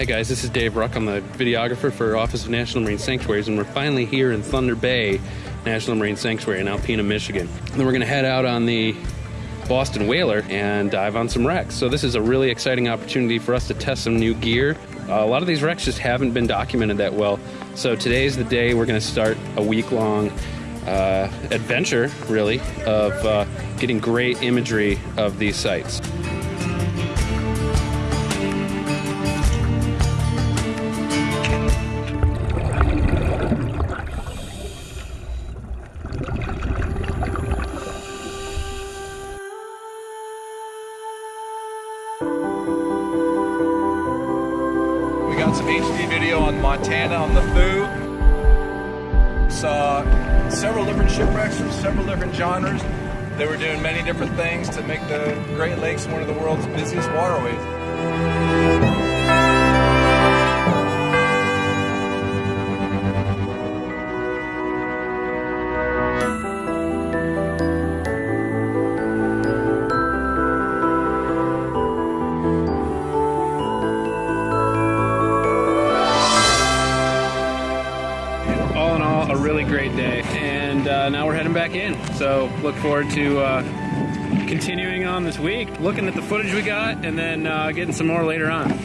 Hey guys, this is Dave Ruck. I'm the videographer for Office of National Marine Sanctuaries, and we're finally here in Thunder Bay National Marine Sanctuary in Alpena, Michigan. And then we're going to head out on the Boston Whaler and dive on some wrecks. So this is a really exciting opportunity for us to test some new gear. Uh, a lot of these wrecks just haven't been documented that well. So today's the day we're going to start a week-long uh, adventure, really, of uh, getting great imagery of these sites. HD video on Montana on the Foo. Saw several different shipwrecks from several different genres. They were doing many different things to make the Great Lakes one of the world's busiest waterways. All in all, a really great day. And uh, now we're heading back in. So look forward to uh, continuing on this week, looking at the footage we got, and then uh, getting some more later on.